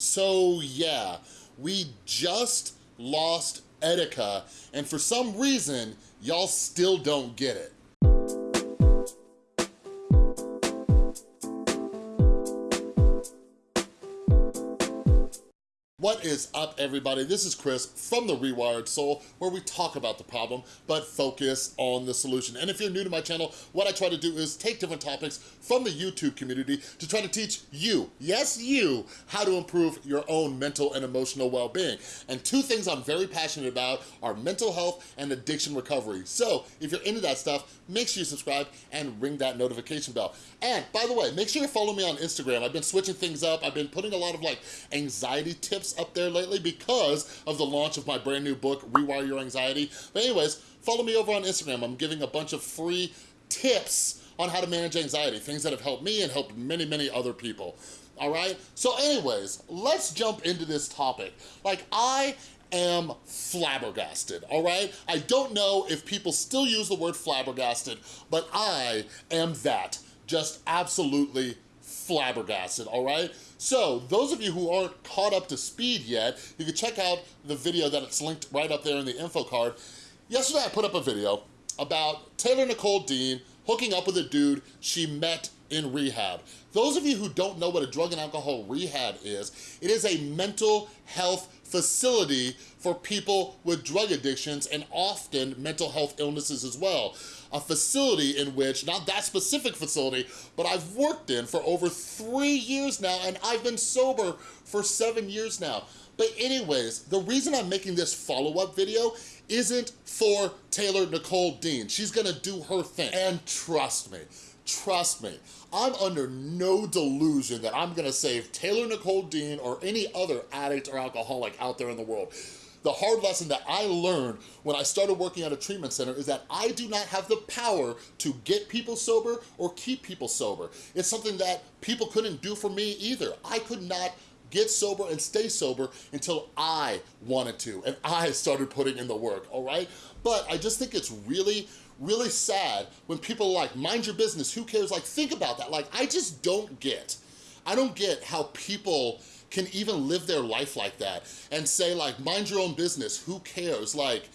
So yeah, we just lost Etika, and for some reason, y'all still don't get it. What is up, everybody? This is Chris from The Rewired Soul, where we talk about the problem, but focus on the solution. And if you're new to my channel, what I try to do is take different topics from the YouTube community to try to teach you, yes you, how to improve your own mental and emotional well-being. And two things I'm very passionate about are mental health and addiction recovery. So if you're into that stuff, make sure you subscribe and ring that notification bell. And by the way, make sure you follow me on Instagram. I've been switching things up. I've been putting a lot of like anxiety tips up there lately because of the launch of my brand new book, Rewire Your Anxiety. But anyways, follow me over on Instagram. I'm giving a bunch of free tips on how to manage anxiety, things that have helped me and helped many, many other people. All right? So anyways, let's jump into this topic. Like I am flabbergasted, all right? I don't know if people still use the word flabbergasted, but I am that, just absolutely flabbergasted, all right? So those of you who aren't caught up to speed yet, you can check out the video that it's linked right up there in the info card. Yesterday I put up a video about Taylor Nicole Dean hooking up with a dude she met in rehab. Those of you who don't know what a drug and alcohol rehab is, it is a mental health facility for people with drug addictions and often mental health illnesses as well. A facility in which, not that specific facility, but I've worked in for over three years now and I've been sober for seven years now. But anyways, the reason I'm making this follow-up video isn't for Taylor Nicole Dean. She's gonna do her thing. And trust me, trust me, I'm under no delusion that I'm gonna save Taylor Nicole Dean or any other addict or alcoholic out there in the world. The hard lesson that I learned when I started working at a treatment center is that I do not have the power to get people sober or keep people sober. It's something that people couldn't do for me either. I could not get sober and stay sober until I wanted to and I started putting in the work, all right? But I just think it's really, really sad when people like, mind your business, who cares? Like, think about that. Like, I just don't get, I don't get how people can even live their life like that and say like, mind your own business, who cares? Like,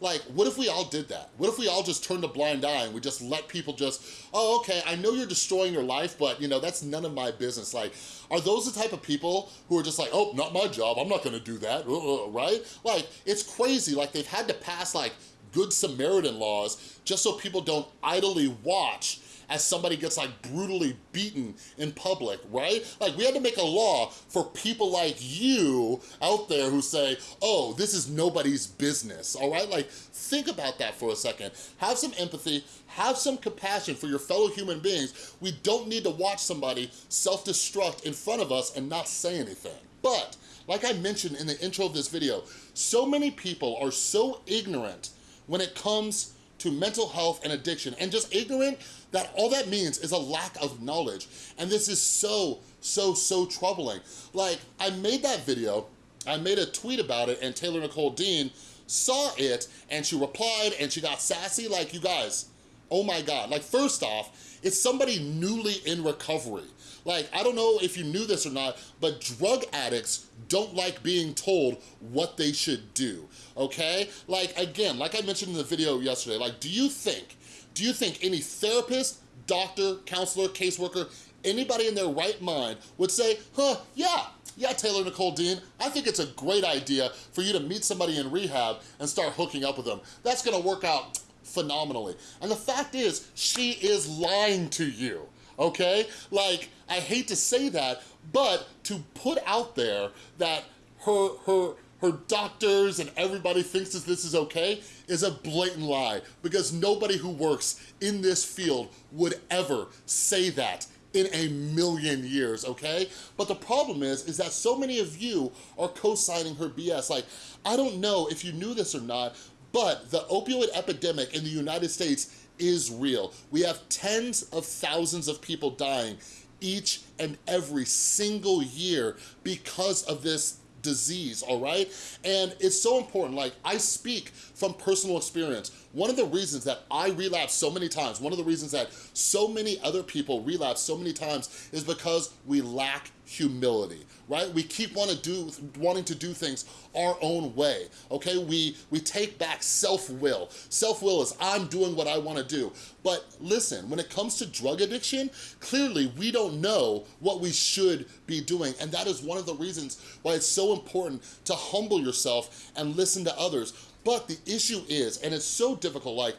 like, what if we all did that? What if we all just turned a blind eye and we just let people just, oh, okay, I know you're destroying your life, but you know, that's none of my business. Like, are those the type of people who are just like, oh, not my job, I'm not gonna do that, uh, uh, right? Like, it's crazy, like they've had to pass like good Samaritan laws just so people don't idly watch as somebody gets like brutally beaten in public, right? Like we had to make a law for people like you out there who say, oh, this is nobody's business, all right? Like think about that for a second. Have some empathy, have some compassion for your fellow human beings. We don't need to watch somebody self-destruct in front of us and not say anything. But like I mentioned in the intro of this video, so many people are so ignorant when it comes to mental health and addiction and just ignorant that all that means is a lack of knowledge. And this is so, so, so troubling. Like, I made that video, I made a tweet about it, and Taylor Nicole Dean saw it, and she replied, and she got sassy. Like, you guys, oh my God. Like, first off, it's somebody newly in recovery. Like, I don't know if you knew this or not, but drug addicts don't like being told what they should do, okay? Like, again, like I mentioned in the video yesterday, like, do you think do you think any therapist, doctor, counselor, caseworker, anybody in their right mind would say, huh, yeah, yeah, Taylor Nicole Dean, I think it's a great idea for you to meet somebody in rehab and start hooking up with them. That's gonna work out phenomenally. And the fact is, she is lying to you, okay? Like, I hate to say that, but to put out there that her, her, her doctors and everybody thinks that this is okay is a blatant lie because nobody who works in this field would ever say that in a million years, okay? But the problem is, is that so many of you are co-signing her BS. Like, I don't know if you knew this or not, but the opioid epidemic in the United States is real. We have tens of thousands of people dying each and every single year because of this disease, all right? And it's so important, like I speak from personal experience. One of the reasons that I relapse so many times, one of the reasons that so many other people relapse so many times is because we lack humility, right? We keep wanna do, wanting to do things our own way, okay? We, we take back self-will. Self-will is I'm doing what I wanna do. But listen, when it comes to drug addiction, clearly we don't know what we should be doing. And that is one of the reasons why it's so important to humble yourself and listen to others. But the issue is, and it's so difficult, like,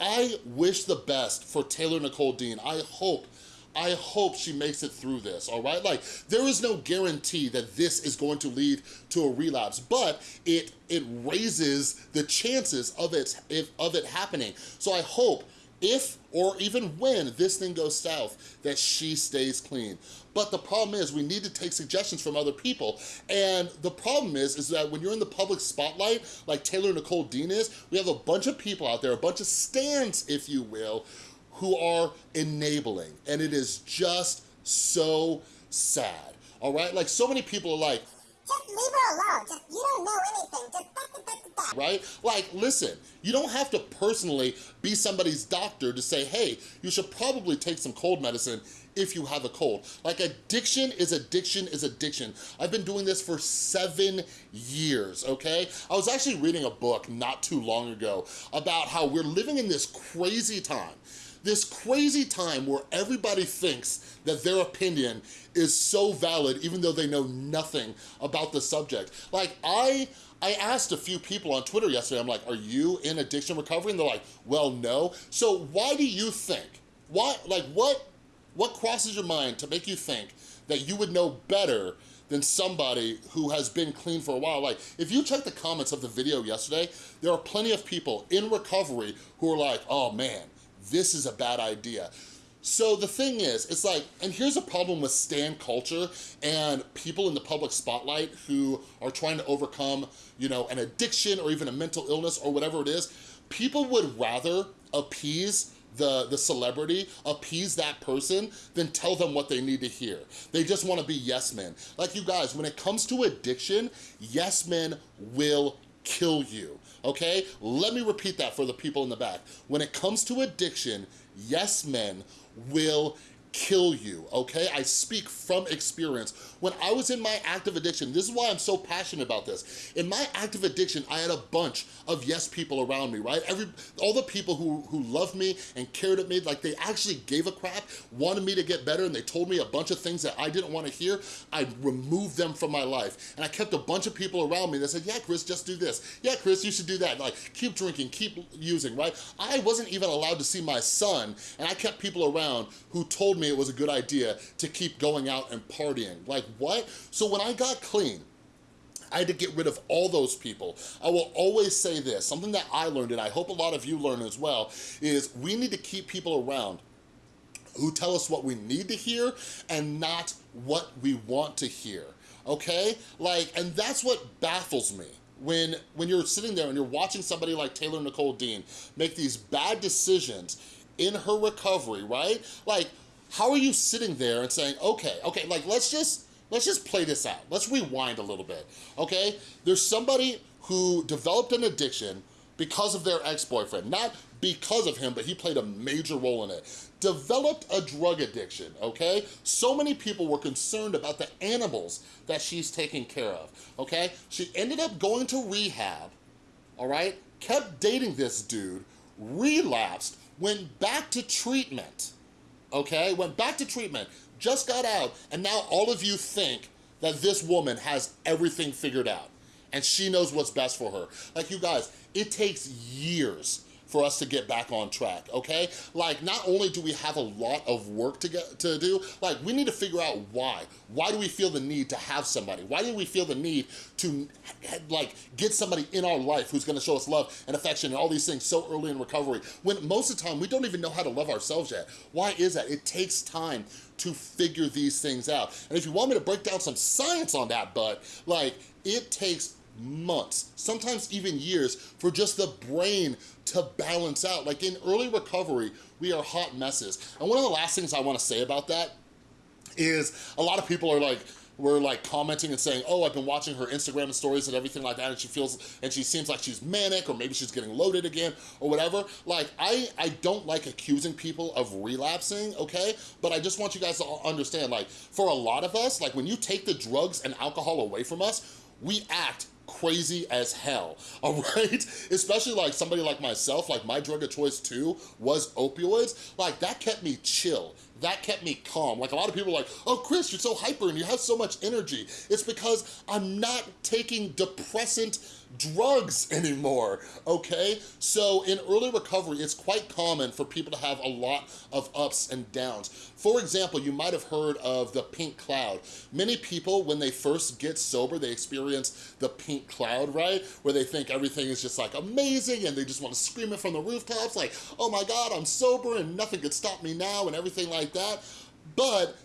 I wish the best for Taylor Nicole Dean. I hope I hope she makes it through this, all right? Like, there is no guarantee that this is going to lead to a relapse, but it it raises the chances of it, if, of it happening. So I hope if or even when this thing goes south, that she stays clean. But the problem is we need to take suggestions from other people. And the problem is, is that when you're in the public spotlight, like Taylor Nicole Dean is, we have a bunch of people out there, a bunch of stans, if you will, who are enabling. And it is just so sad, all right? Like so many people are like, just leave her alone. Just, you don't know anything. Just da, da, da, Right? Like, listen, you don't have to personally be somebody's doctor to say, hey, you should probably take some cold medicine if you have a cold. Like addiction is addiction is addiction. I've been doing this for seven years, okay? I was actually reading a book not too long ago about how we're living in this crazy time this crazy time where everybody thinks that their opinion is so valid even though they know nothing about the subject. Like I, I asked a few people on Twitter yesterday, I'm like, are you in addiction recovery? And they're like, well, no. So why do you think, why, like what, what crosses your mind to make you think that you would know better than somebody who has been clean for a while. Like, if you check the comments of the video yesterday, there are plenty of people in recovery who are like, oh man, this is a bad idea. So the thing is, it's like, and here's a problem with stan culture and people in the public spotlight who are trying to overcome, you know, an addiction or even a mental illness or whatever it is. People would rather appease the, the celebrity, appease that person, than tell them what they need to hear. They just wanna be yes men. Like you guys, when it comes to addiction, yes men will kill you, okay? Let me repeat that for the people in the back. When it comes to addiction, yes men will kill you, okay? I speak from experience. When I was in my active addiction, this is why I'm so passionate about this. In my active addiction, I had a bunch of yes people around me, right? Every All the people who, who loved me and cared at me, like they actually gave a crap, wanted me to get better, and they told me a bunch of things that I didn't want to hear, I removed them from my life. And I kept a bunch of people around me that said, yeah, Chris, just do this. Yeah, Chris, you should do that. Like, keep drinking, keep using, right? I wasn't even allowed to see my son, and I kept people around who told me it was a good idea to keep going out and partying. Like what? So when I got clean, I had to get rid of all those people. I will always say this, something that I learned and I hope a lot of you learn as well, is we need to keep people around who tell us what we need to hear and not what we want to hear, okay? Like, and that's what baffles me when when you're sitting there and you're watching somebody like Taylor Nicole Dean make these bad decisions in her recovery, right? Like, how are you sitting there and saying, okay, okay, like let's just, let's just play this out. Let's rewind a little bit, okay? There's somebody who developed an addiction because of their ex-boyfriend, not because of him, but he played a major role in it. Developed a drug addiction, okay? So many people were concerned about the animals that she's taking care of, okay? She ended up going to rehab, all right? Kept dating this dude, relapsed, went back to treatment, okay? Went back to treatment, just got out, and now all of you think that this woman has everything figured out and she knows what's best for her. Like you guys, it takes years for us to get back on track, okay? Like, not only do we have a lot of work to get to do, like, we need to figure out why. Why do we feel the need to have somebody? Why do we feel the need to, like, get somebody in our life who's gonna show us love and affection and all these things so early in recovery, when most of the time we don't even know how to love ourselves yet? Why is that? It takes time to figure these things out. And if you want me to break down some science on that, but like, it takes months, sometimes even years, for just the brain to balance out. Like in early recovery, we are hot messes. And one of the last things I wanna say about that is a lot of people are like, were like commenting and saying, oh, I've been watching her Instagram stories and everything like that and she feels, and she seems like she's manic or maybe she's getting loaded again or whatever. Like, I, I don't like accusing people of relapsing, okay? But I just want you guys to understand, like, for a lot of us, like when you take the drugs and alcohol away from us, we act crazy as hell, all right? Especially like somebody like myself, like my drug of choice too was opioids. Like that kept me chill. That kept me calm. Like a lot of people are like, oh, Chris, you're so hyper and you have so much energy. It's because I'm not taking depressant drugs anymore, okay? So in early recovery, it's quite common for people to have a lot of ups and downs. For example, you might have heard of the pink cloud. Many people, when they first get sober, they experience the pink cloud, right? Where they think everything is just like amazing and they just want to scream it from the rooftops like, oh my God, I'm sober and nothing could stop me now and everything like that. But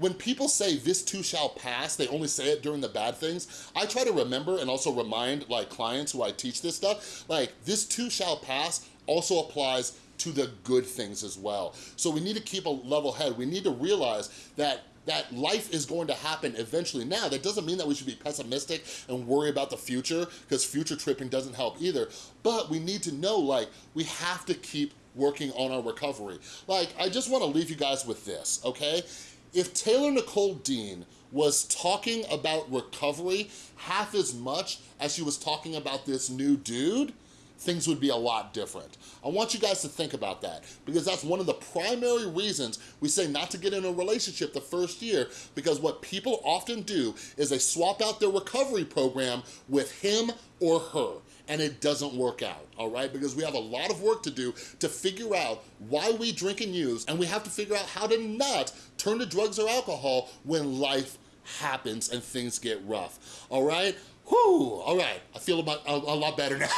when people say this too shall pass, they only say it during the bad things, I try to remember and also remind like clients who I teach this stuff, like this too shall pass also applies to the good things as well. So we need to keep a level head. We need to realize that that life is going to happen eventually. Now, that doesn't mean that we should be pessimistic and worry about the future because future tripping doesn't help either. But we need to know, like, we have to keep working on our recovery. Like, I just wanna leave you guys with this, okay? If Taylor Nicole Dean was talking about recovery half as much as she was talking about this new dude, things would be a lot different. I want you guys to think about that because that's one of the primary reasons we say not to get in a relationship the first year because what people often do is they swap out their recovery program with him or her and it doesn't work out, all right? Because we have a lot of work to do to figure out why we drink and use and we have to figure out how to not turn to drugs or alcohol when life happens and things get rough, all right? Whew, all right, I feel a, a, a lot better now.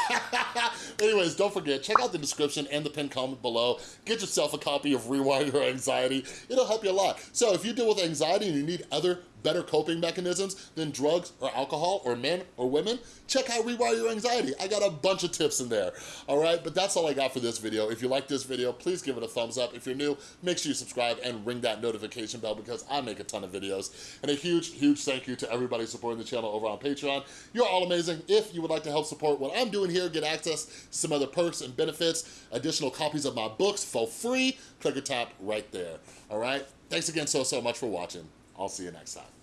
Anyways, don't forget, check out the description and the pinned comment below. Get yourself a copy of Rewire Your Anxiety. It'll help you a lot. So if you deal with anxiety and you need other better coping mechanisms than drugs or alcohol or men or women, check out Rewire Your Anxiety. I got a bunch of tips in there, all right? But that's all I got for this video. If you like this video, please give it a thumbs up. If you're new, make sure you subscribe and ring that notification bell because I make a ton of videos. And a huge, huge thank you to everybody supporting the channel over on Patreon. You're all amazing. If you would like to help support what I'm doing here, get access to some other perks and benefits, additional copies of my books for free, click or tap right there, all right? Thanks again so, so much for watching. I'll see you next time.